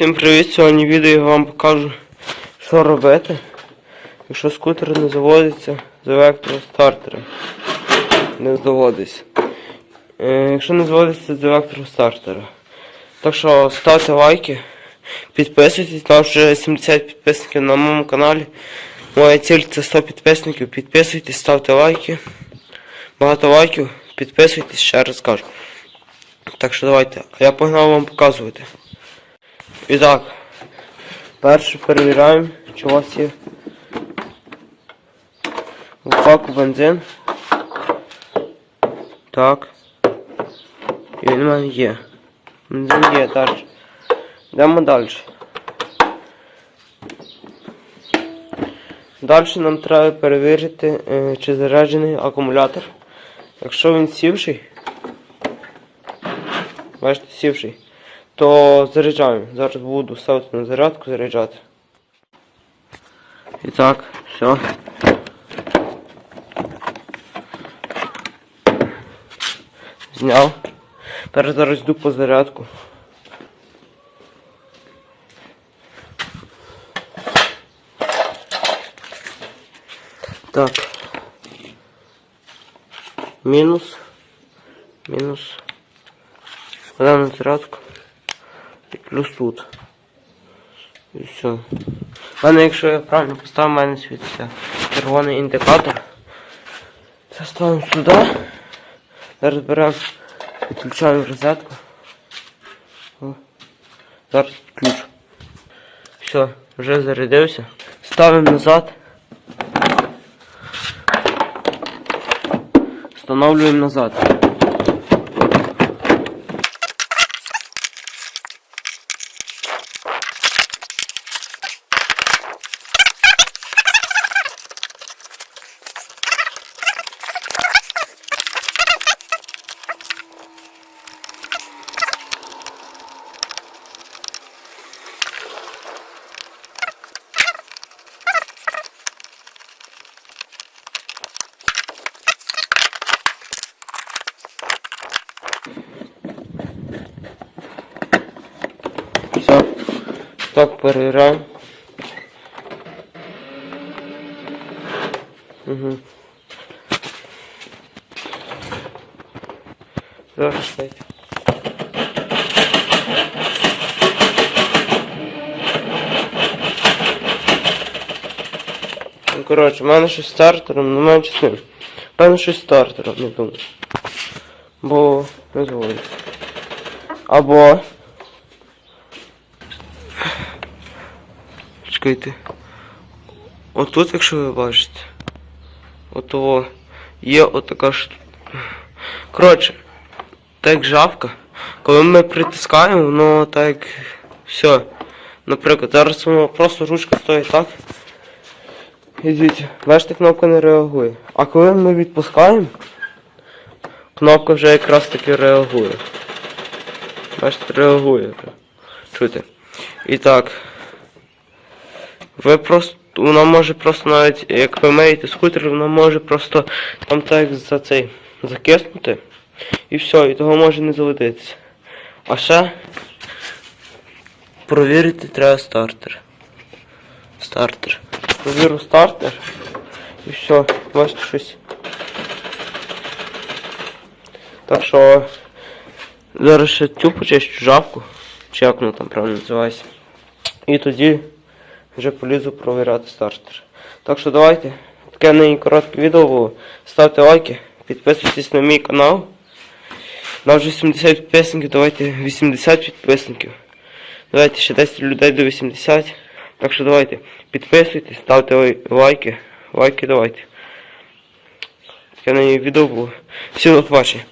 Всім привіт! Сьогодні відео я вам покажу, що робити, якщо скутер не заводиться з електростартера. Не заводиться. Е, якщо не заводиться з електростартера. Так що ставте лайки, підписуйтесь, там вже 70 підписників на моєму каналі. Моя ціль це 100 підписників. Підписуйтесь, ставте лайки. Багато лайків, підписуйтесь, ще раз кажу. Так що давайте, а я погнав вам показувати. І так, перше перевіряємо, чи у вас є в баку бензин. Так. І він у мене є. Бензин є далі. Йдемо далі. Далі нам треба перевірити, е, чи заряджений акумулятор. Якщо він сівший, бачите, сівший то заряджаємо. Зараз буду ставити на зарядку, заряджати. І так, все. Зняв. Тепер зараз йду по зарядку. Так. Мінус. Мінус. Вода на зарядку. І плюс тут. І все. Мене, якщо я правильно поставив, у мене світиться червоний індикатор. Це ставимо сюди. Зараз беремо, підключаємо розетку. Зараз ключ. Все, вже зарядився. Ставимо назад. Встановлюємо назад. Все. Так, перевіряємо. Угу. Зараз дайте. Ну, коротше, в мене щось стартером, не менше з ним. Певно, щось стартером, не думаю. Бо не заводиться. Або Чекайте. Отут, якщо ви бачите. Ото є отака ж. Коротше, так як жабка. Коли ми притискаємо, воно так все. Наприклад, зараз воно просто ручка стоїть так. І дивіться, бачите, кнопка не реагує. А коли ми відпускаємо, кнопка вже якраз таки реагує. Бачите, реагує. Чуєте? І так. Ви просто. Вона може просто навіть, як ви миєте скутер, вона може просто там так за цей закиснути. І все, і того може не заводитися. А ще провірити треба стартер. Стартер. Провірю стартер. І все, бачите щось. Так що зараз ще цю почищу жабку, чи як воно там правильно називається. І тоді вже полізу провіряти стартер. Так що давайте. Таке нині коротке відео було. Ставте лайки, підписуйтесь на мій канал. На вже 70 підписників, давайте 80 підписників. Давайте ще 10 людей до 80. Так що давайте підписуйтесь, ставте лайки. Лайки давайте. Таке нині відео було. Всім до побачення.